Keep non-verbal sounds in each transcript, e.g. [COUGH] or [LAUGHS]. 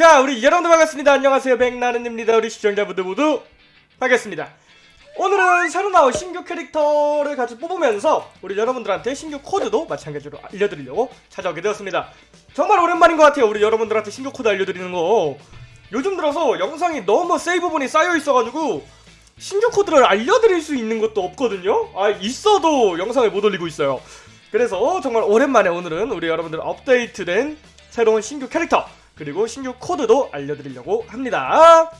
자 우리 여러분들 반갑습니다. 안녕하세요. 백나른입니다. 우리 시청자분들 모두 반갑습니다. 오늘은 새로 나온 신규 캐릭터를 같이 뽑으면서 우리 여러분들한테 신규 코드도 마찬가지로 알려드리려고 찾아오게 되었습니다. 정말 오랜만인 것 같아요. 우리 여러분들한테 신규 코드 알려드리는 거. 요즘 들어서 영상이 너무 세이브분이 쌓여 있어가지고 신규 코드를 알려드릴 수 있는 것도 없거든요. 아 있어도 영상을 못 올리고 있어요. 그래서 정말 오랜만에 오늘은 우리 여러분들 업데이트된 새로운 신규 캐릭터 그리고 신규 코드도 알려드리려고 합니다.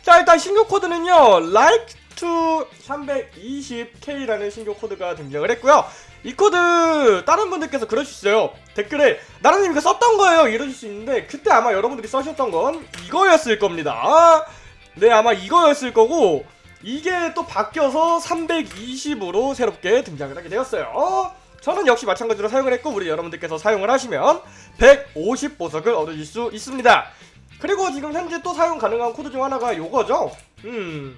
자 일단 신규 코드는요 like to 320k라는 신규 코드가 등장을 했고요. 이 코드 다른 분들께서 그러실 수 있어요. 댓글에 나라님 이거 썼던 거예요. 이러실 수 있는데 그때 아마 여러분들이 써셨던 건 이거였을 겁니다. 네 아마 이거였을 거고 이게 또 바뀌어서 320으로 새롭게 등장을 하게 되었어요 저는 역시 마찬가지로 사용을 했고 우리 여러분들께서 사용을 하시면 150 보석을 얻으실 수 있습니다. 그리고 지금 현재 또 사용 가능한 코드 중 하나가 요거죠. 음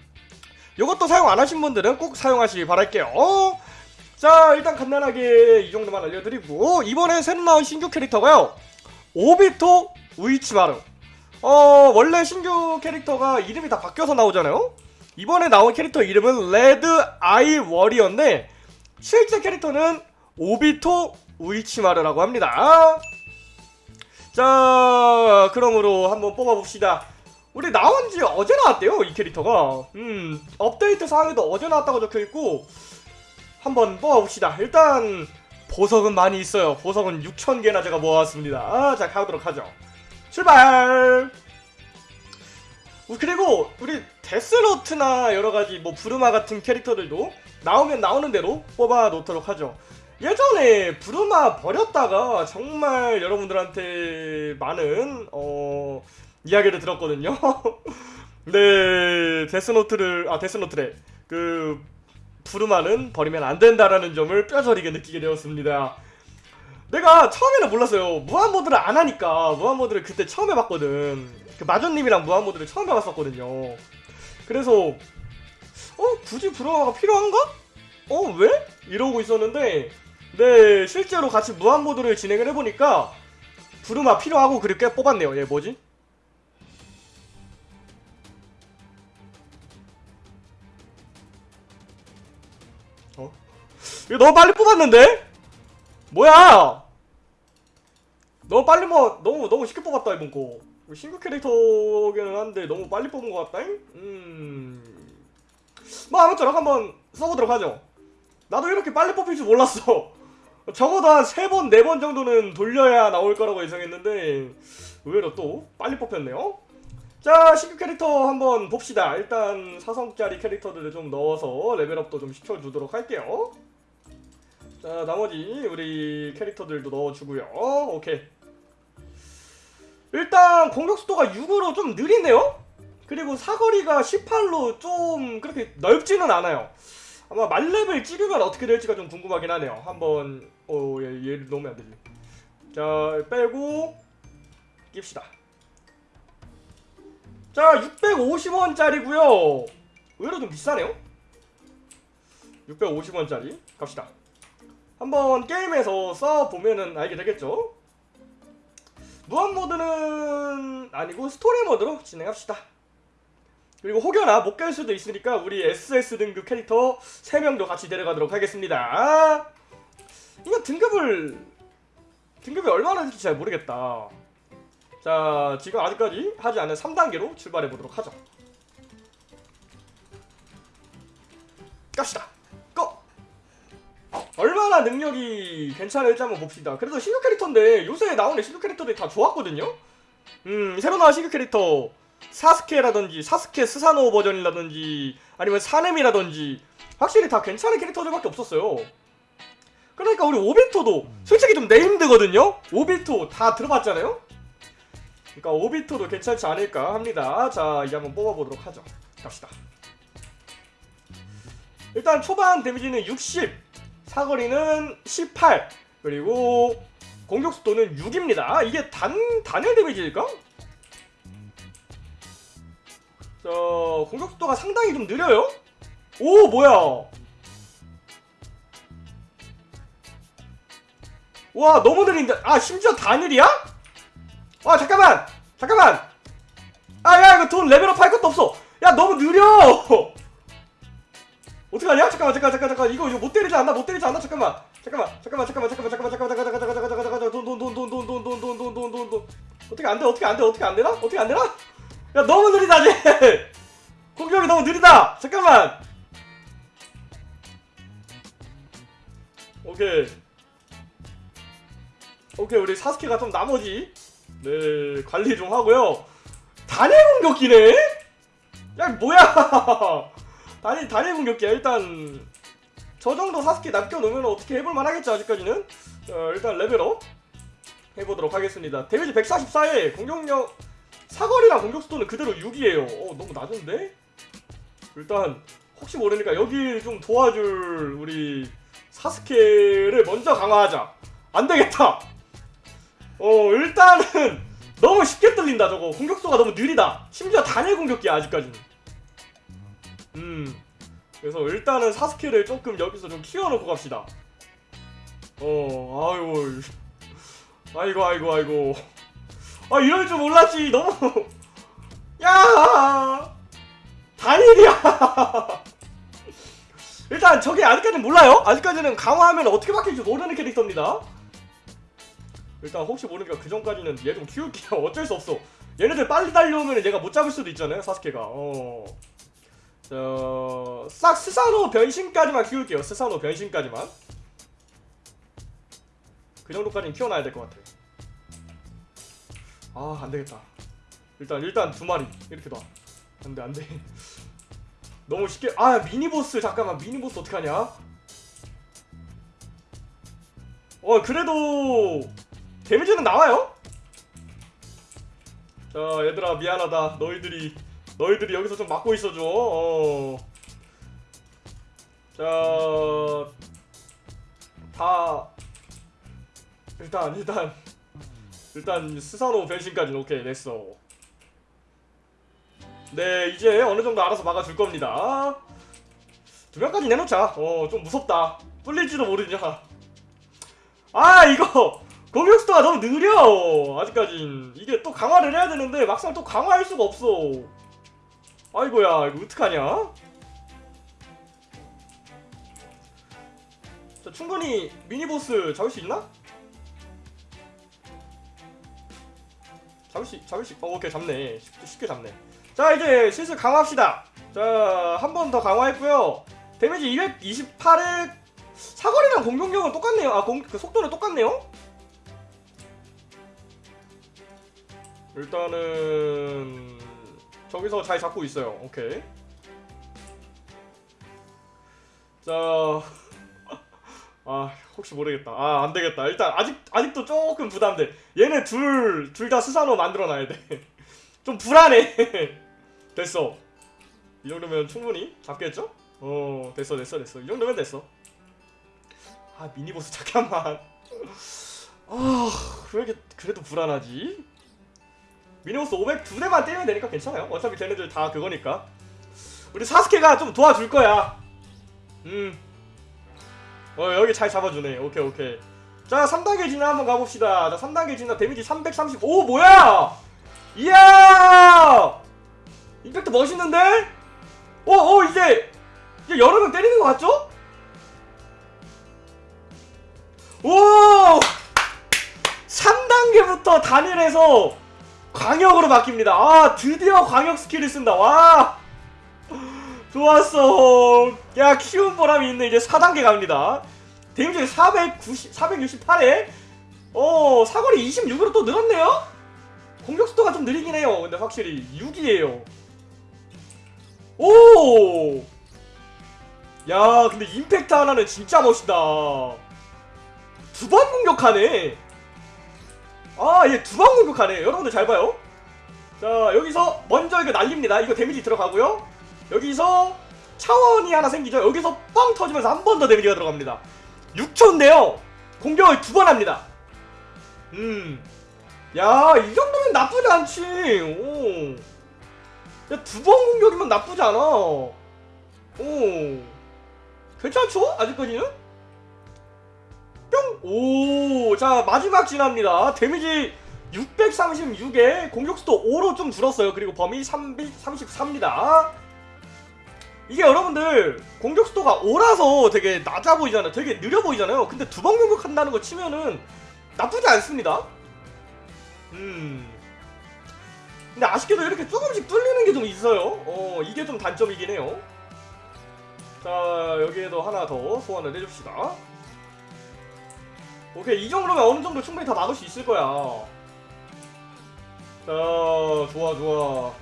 요것도 사용 안 하신 분들은 꼭 사용하시기 바랄게요. 자 일단 간단하게 이 정도만 알려드리고 이번에 새로 나온 신규 캐릭터가요. 오비토 우이치마루. 어 원래 신규 캐릭터가 이름이 다 바뀌어서 나오잖아요. 이번에 나온 캐릭터 이름은 Red Eye Warrior인데 실제 캐릭터는 오비토 우이치마르라고 합니다. 자 그러므로 한번 뽑아봅시다. 우리 나온지 어제 나왔대요 이 캐릭터가. 음 업데이트 사항에도 어제 나왔다고 적혀있고 한번 뽑아봅시다. 일단 보석은 많이 있어요. 보석은 6천개나 제가 모아왔습니다. 아, 자 가보도록 하죠. 출발! 그리고 우리 데스노트나 여러가지 뭐 부르마 같은 캐릭터들도 나오면 나오는 대로 뽑아 놓도록 하죠 예전에 부르마 버렸다가 정말 여러분들한테 많은 어 이야기를 들었거든요 [LAUGHS] 네 데스노트를 아 데스노트래 그 부르마는 버리면 안 된다라는 점을 뼈저리게 느끼게 되었습니다 내가 처음에는 몰랐어요 무한모드를 안 하니까 무한모드를 그때 처음 해봤거든 그 마존님이랑 무한모드를 처음 해봤었거든요 그래서 어? 굳이 부르마가 필요한가? 어? 왜? 이러고 있었는데 네 실제로 같이 무한모드를 진행을 해보니까 부르마 필요하고 꽤 뽑았네요 얘 뭐지? 어? 이거 너무 빨리 뽑았는데? 뭐야? 너무 빨리 뭐 너무 너무 쉽게 뽑았다 이번 거 신규 캐릭터기는 한데 너무 빨리 뽑은 것 같다잉? 음... 뭐 아무쪼록 한번 써보도록 하죠 나도 이렇게 빨리 뽑힐 줄 몰랐어 적어도 한 3번, 4번 정도는 돌려야 나올 거라고 예상했는데 의외로 또 빨리 뽑혔네요. 자 신규 캐릭터 한번 봅시다. 일단 4성짜리 캐릭터들을 좀 넣어서 레벨업도 좀 시켜주도록 할게요. 자 나머지 우리 캐릭터들도 넣어주고요. 오케이. 일단 공격 속도가 6으로 좀 느리네요? 그리고 사거리가 18로 좀 그렇게 넓지는 않아요. 아마 만렙을 찍으면 어떻게 될지가 좀 궁금하긴 하네요. 한번 어 얘, 얘를 넣으면 안 되지. 자 빼고 낍시다. 자 650원짜리고요. 의외로 좀 비싸네요? 650원짜리? 갑시다. 한번 게임에서 써보면은 알게 되겠죠? 무한모드는 아니고 스토리모드로 진행합시다. 그리고 혹여나 못 갈 수도 있으니까 우리 SS 등급 캐릭터 3명도 같이 데려가도록 하겠습니다 이거 등급을 등급이 얼마나 될지 잘 모르겠다. 자 지금 아직까지 하지 않은 3단계로 출발해 보도록 하죠. 갑시다. 고! 얼마나 능력이 괜찮을지 한번 봅시다. 그래도 신규 캐릭터인데 요새 나오는 신규 캐릭터들이 다 좋았거든요? 음 새로 나온 신규 캐릭터. 사스케라든지 사스케 스사노 버전이라든지 아니면 사넴이라든지. 확실히 다 괜찮은 캐릭터들밖에 없었어요 그러니까 우리 오비토도 솔직히 좀 네임드거든요? 오비토 다 들어봤잖아요? 그러니까 오비토도 괜찮지 않을까 합니다. 자 이제 한번 뽑아보도록 하죠. 갑시다. 일단 초반 데미지는 60 사거리는 18 그리고 공격속도는 6입니다. 이게 단, 단일 데미지일까? 자 공격속도가 상당히 좀 느려요? 오 뭐야 와 너무 느린다 아 심지어 단일이야? 아 잠깐만 잠깐만 아 야 이거 돈 레벨업 할 것도 없어 야 너무 느려 어떡하냐 잠깐만 잠깐 잠깐 잠깐 이거 이거 못 때리지 않나 못 때리지 않나 잠깐만 잠깐만 잠깐만 잠깐만 잠깐만 잠깐만 잠깐만 잠깐만 잠깐만 잠깐만 잠깐만 돈돈돈돈돈돈돈돈돈돈돈 어떻게 안돼 어떻게 안돼 어떻게 안 되나 어떻게 안 되나 야 너무 느리다 쟤 공격이 너무 느리다 잠깐만 오케이 오케이 우리 사스케가 좀 나머지. 네 관리 좀 하고요. 단일 공격기네? 야 뭐야? [LAUGHS] 단일 단일 공격기야 일단. 저 정도 사스케 남겨놓으면 어떻게 해볼만 하겠죠 아직까지는? 어, 일단 레벨업 해보도록 하겠습니다. 데미지 144에 공격력 사거리랑 공격 속도는 그대로 6이에요. 어 너무 낮은데? 일단 혹시 모르니까 여기 좀 도와줄 우리 사스케를 먼저 강화하자. 안되겠다 어 일단은 [LAUGHS] 너무 쉽게 뚫린다 저거. 공격수가 너무 느리다. 심지어 단일 공격기야 아직까지는. 음. 그래서 일단은 사스케를 조금 여기서 좀 키워놓고 갑시다. 어 아이고. 아이고 아이고 아이고. 아 이럴 줄 몰랐지. 너무. [LAUGHS] 야! 단일이야! [LAUGHS] 일단 저게 아직까지는 몰라요. 아직까지는 강화하면 어떻게 바뀔지 모르는 캐릭터입니다 일단 혹시 모르니까 그 전까지는 얘 좀 키울게요. [LAUGHS] 어쩔 수 없어. 얘네들 빨리 달려오면 얘가 못 잡을 수도 있잖아요 사스케가. 어. 저... 싹 스사노 변신까지만 키울게요. 스사노 변신까지만. 그 정도까지는 키워놔야 될 것 같아. 아 안되겠다. 일단 일단 두 마리. 이렇게 놔. 안돼 안돼. [LAUGHS] 너무 쉽게. 아 미니보스. 잠깐만. 미니보스 어떡하냐? 어 그래도 데미지는 나와요? 자 얘들아 미안하다. 너희들이 너희들이 여기서 좀 막고 있어줘. 어. 자다 일단 일단 일단 스사노 변신까지는 오케이 됐어. 네 이제 어느정도 알아서 막아줄 겁니다. 두 명까지 내놓자. 어 좀 무섭다. 뚫릴지도 모르냐. 아 이거 수도가 너무 느려. 아직까진. 이게 또 강화를 해야 되는데 막상 또 강화할 수가 없어. 아이고야 이거 어떡하냐? 자 충분히 미니보스 잡을 수 있나? 잡을 수 잡을 수 어, 오케이 잡네. 쉽게, 쉽게 잡네. 자 이제 슬슬 강화합시다. 자 한 번 더 강화했고요. 데미지 228에 사거리랑 공격력은 똑같네요. 아 공, 그 속도는 똑같네요 일단은 저기서 잘 잡고 있어요. 오케이. 자 [LAUGHS] 아 혹시 모르겠다. 아 안되겠다. 일단 아직 아직도 조금 부담돼. 얘네 둘 둘다 스사노 만들어놔야 돼좀 [LAUGHS] 불안해. [LAUGHS] 됐어. 이 정도면 충분히 잡겠죠? 어 됐어 됐어 됐어. 이 정도면 됐어. 아 미니보스 잠깐만. 아왜 이렇게 그래도 불안하지? 미니보스 500 두 대만 때리면 되니까 괜찮아요. 어차피 쟤네들 다 그거니까. 우리 사스케가 좀 도와줄 거야. 음. 어 여기 잘 잡아주네. 오케이 오케이. 자 3단계 진화 한번 가봅시다. 자 3단계 진화 데미지 335 뭐야? 이야! 임팩트 멋있는데? 어, 어, 이제, 이제 여러 명 때리는 것 같죠? 오! 3단계부터 단일해서 광역으로 바뀝니다. 아, 드디어 광역 스킬을 쓴다. 와! 좋았어. 야, 키운 보람이 있네. 이제 4단계 갑니다. 데미지 490, 468에, 어, 사거리 26으로 또 늘었네요? 공격 속도가 좀 느리긴 해요. 근데 확실히 6이에요. 오! 야, 근데 임팩트 하나는 진짜 멋있다. 두 번 공격하네. 아, 얘두번 공격하네. 여러분들 잘 봐요. 자, 여기서 먼저 이거 날립니다. 이거 데미지 들어가고요. 여기서 차원이 하나 생기죠. 여기서 뻥 터지면서 한 번 더 데미지가 들어갑니다. 6초인데요. 공격을 두 번 합니다. 음. 야, 이 정도면 나쁘지 않지. 오. 야, 두 번 공격이면 나쁘지 않아. 오. 괜찮죠? 아직까지는? 뿅! 오. 자, 마지막 진화입니다. 데미지 636에 공격수도 5로 좀 줄었어요. 그리고 범위 334입니다. 이게 여러분들 공격수도가 5라서 되게 낮아 보이잖아요. 되게 느려 보이잖아요. 근데 두 번 공격한다는 거 치면은 나쁘지 않습니다. 음. 근데 아쉽게도 이렇게 조금씩 뚫리는 게 좀 있어요. 어, 이게 좀 단점이긴 해요. 자, 여기에도 하나 더 소환을 해줍시다. 오케이, 이 정도면 어느 정도 충분히 다 막을 수 있을 거야. 자, 좋아, 좋아.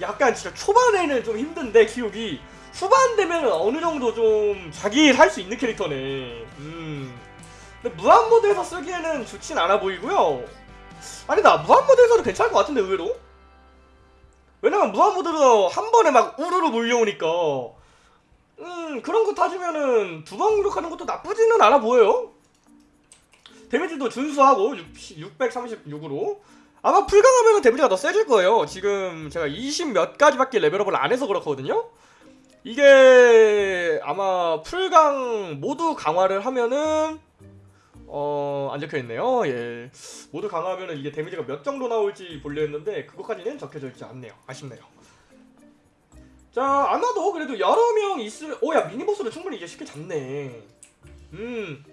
약간 진짜 초반에는 좀 힘든데, 키우기. 후반 되면 어느 정도 좀 자기 할 수 있는 캐릭터네. 음. 근데 무한 모드에서 쓰기에는 좋진 않아 보이고요. 아니다, 무한 모드에서도 괜찮을 것 같은데, 의외로? 왜냐면 무한 모드로 한 번에 막 우르르 몰려오니까. 음, 그런 거 따지면은 두 번 공격하는 것도 나쁘지는 않아 보여요. 데미지도 준수하고 636으로 아마 풀강하면 데미지가 더 세질 거예요. 지금 제가 20 몇 가지밖에 레벨업을 안 해서 그렇거든요. 이게 아마 풀강 모두 강화를 하면은 어, 안 적혀 있네요. 예. 모두 강화하면은 이게 데미지가 몇 정도 나올지 보려 했는데 그것까지는 적혀져 있지 않네요. 아쉽네요. 자, 아마도 그래도 여러 명 있으면 오야 미니보스를 충분히 이제 쉽게 잡네. 음.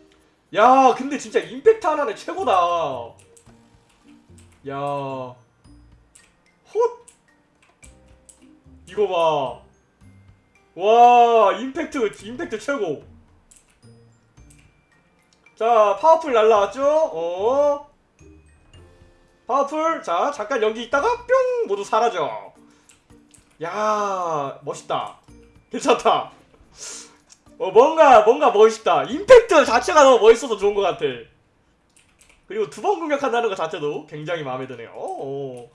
야, 근데 진짜 임팩트 하나는 최고다. 야. 헛. 이거 봐. 와, 임팩트 임팩트 최고. 자, 파워풀 날라왔죠? 어. 파워풀. 자, 잠깐 여기 있다가 뿅 모두 사라져. 야, 멋있다. 괜찮다. 어, 뭔가 뭔가 멋있다. 임팩트 자체가 너무 멋있어서 좋은 것 같아. 그리고 두 번 공격한다는 것 자체도 굉장히 마음에 드네요. 어.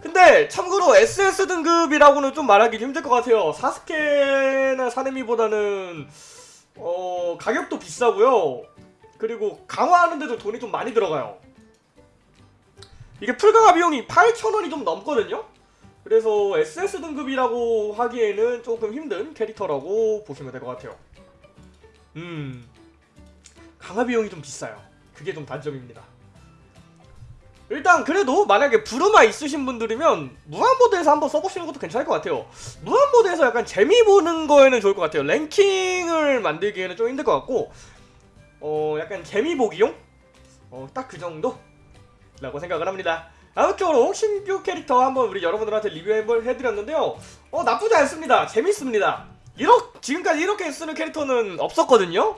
근데 참고로 SS 등급이라고는 좀 말하기 힘들 것 같아요. 사스케나 사네미보다는 어 가격도 비싸고요. 그리고 강화하는데도 돈이 좀 많이 들어가요. 이게 풀강화 비용이 8,000원이 좀 넘거든요. 그래서 SS 등급이라고 하기에는 조금 힘든 캐릭터라고 보시면 될 것 같아요. 음, 강화 비용이 좀 비싸요. 그게 좀 단점입니다. 일단 그래도 만약에 부르마 있으신 분들이면 무한모드에서 한번 써보시는 것도 괜찮을 것 같아요. 무한모드에서 약간 재미 보는 거에는 좋을 것 같아요. 랭킹을 만들기에는 좀 힘들 것 같고 어 약간 재미 보기용? 어 딱 그 정도? 라고 생각을 합니다. 아무쪼록 신규 캐릭터 한번 우리 여러분들한테 리뷰 한번 해드렸는데요. 어 나쁘지 않습니다. 재밌습니다. 이렇게 지금까지 이렇게 쓰는 캐릭터는 없었거든요.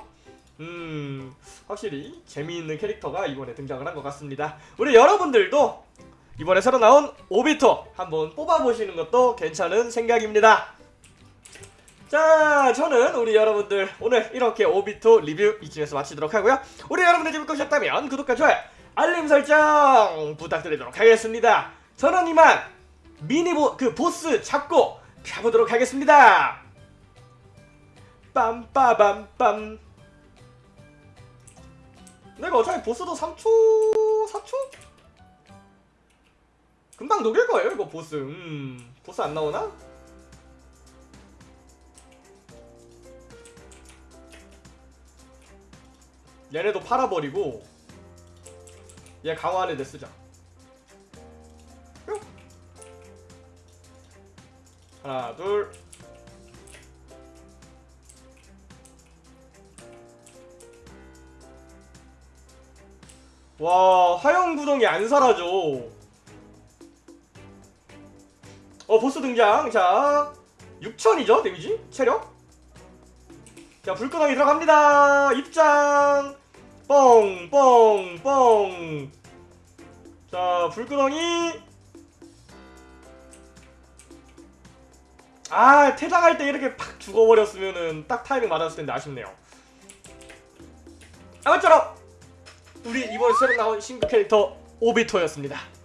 음 확실히 재미있는 캐릭터가 이번에 등장을 한 것 같습니다. 우리 여러분들도 이번에 새로 나온 오비토 한번 뽑아보시는 것도 괜찮은 생각입니다. 자, 저는 우리 여러분들 오늘 이렇게 오비토 리뷰 이쯤에서 마치도록 하고요. 우리 여러분들 재밌게 보셨다면 구독과 좋아요, 알림 설정 부탁드리도록 하겠습니다. 저는 이만 미니보 그 보스 잡고 가보도록 하겠습니다. 빰빠밤빰. 내가 어차피 보스도 3초, 4초? 금방 녹일 거예요 이거 보스. 음, 보스 안 나오나? 얘네도 팔아버리고 얘 강화하는 데 쓰자. 뿅. 하나, 둘. 와, 하영 구덩이 안 사라져. 어, 보스 등장. 자, 6천이죠, 데미지? 체력? 자, 불구덩이 들어갑니다. 입장. 뻥, 뻥, 뻥. 자, 불구덩이. 아, 퇴장할 때 이렇게 팍 죽어버렸으면은 딱 타이밍 맞았을 텐데 아쉽네요. 아무쪼록 우리 이번 새로 나온 신규 캐릭터 오비토였습니다.